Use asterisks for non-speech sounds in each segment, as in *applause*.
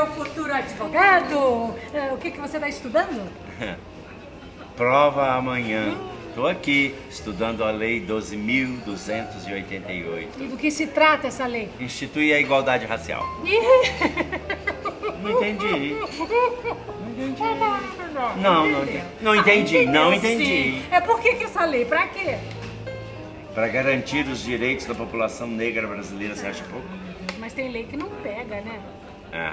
meu futuro advogado. É, o que, que você está estudando? *laughs* Prova amanhã. Estou aqui estudando a Lei 12.288. E do que se trata essa lei? Institui a igualdade racial. Não entendi. *laughs* Não entendi. Não, não, entendi. não entendi. Ah, Não entendeu, entendi. É por que, que essa lei? Pra quê? Para garantir os direitos da população negra brasileira, você acha pouco? Mas tem lei que não pega, né? É.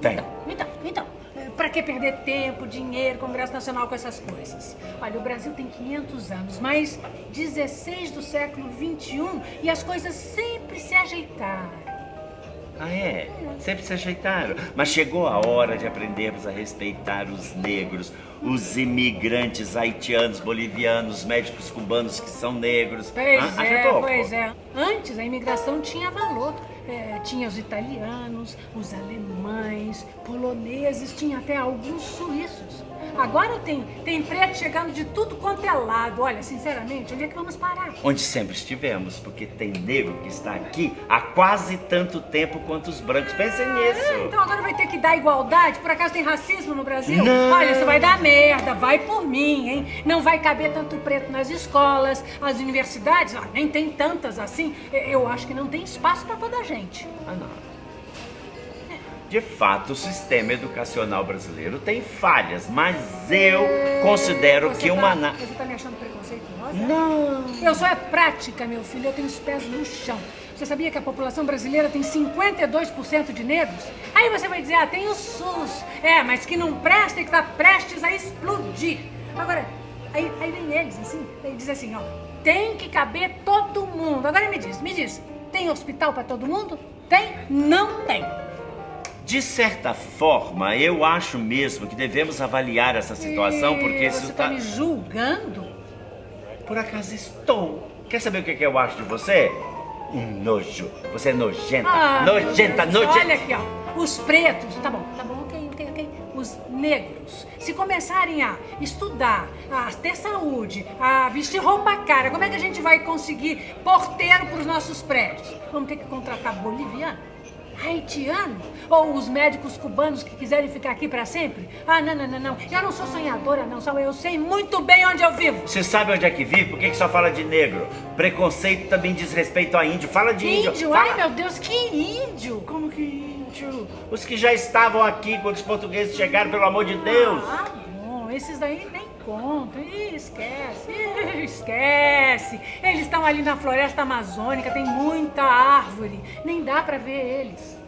Tem. Então, então, eh, pra que perder tempo, dinheiro, Congresso Nacional com essas coisas? Olha, o Brasil tem 500 anos, mas 16 do século 21 e as coisas sempre se ajeitaram. Ah, é? Sempre se ajeitaram. Mas chegou a hora de aprendermos a respeitar os negros, os imigrantes haitianos, bolivianos, médicos cubanos que são negros. Pois Ah, é, ajeitou? pois é. Antes a imigração tinha valor. É, tinha os italianos, os alemães, poloneses, tinha até alguns suíços. Agora tem, tem preto chegando de tudo quanto é lado. Olha, sinceramente, onde é que vamos parar? Onde sempre estivemos, porque tem negro que está aqui há quase tanto tempo quanto os brancos. Pensem Ah, nisso. então agora vai ter que dar igualdade? Por acaso tem racismo no Brasil? Não. Olha, isso vai dar merda, vai por mim, hein? Não vai caber tanto preto nas escolas, as universidades, ah, nem tem tantas assim. Eu acho que não tem espaço pra toda a gente. Ah, não. De fato, o sistema educacional brasileiro tem falhas, mas eu considero Você que tá- uma... Você tá me achando preconceituosa? Não. Eu sou é prática, meu filho, eu tenho os pés no chão. Você sabia que a população brasileira tem 52% de negros? Aí você vai dizer, ah, tem o SUS. É, mas que não presta e que tá prestes a explodir. Agora, aí, aí vem eles, assim, aí diz assim, ó, tem que caber todo mundo. Agora me diz, me diz, tem hospital pra todo mundo? Tem? Não tem. De certa forma, eu acho mesmo que devemos avaliar essa situação, porque Ih, isso Você tá... tá me julgando? Por acaso estou. Quer saber o que, que eu acho de você? Um nojo. Você é nojenta. Ah, nojenta, nojenta. Olha aqui, ó. Os pretos, tá bom, negros, se começarem a estudar, a ter saúde, a vestir roupa cara, como é que a gente vai conseguir porteiro para os nossos prédios? Vamos ter que contratar boliviano? Haitiano? Ou os médicos cubanos que quiserem ficar aqui para sempre? Ah, não, não, não, não. Eu não sou sonhadora, não. Só eu sei muito bem onde eu vivo. Você sabe onde é que vive? Por que, que só fala de negro? Preconceito também diz respeito a índio. Fala de índio. Índio? Fala. Ai, meu Deus, que índio! Como que índio? Os que já estavam aqui quando os portugueses chegaram, pelo amor de Deus. Ah, bom, esses daí nem contam. Ih, esquece, Ih, esquece. Eles estão ali na floresta amazônica, tem muita árvore. Nem dá pra ver eles.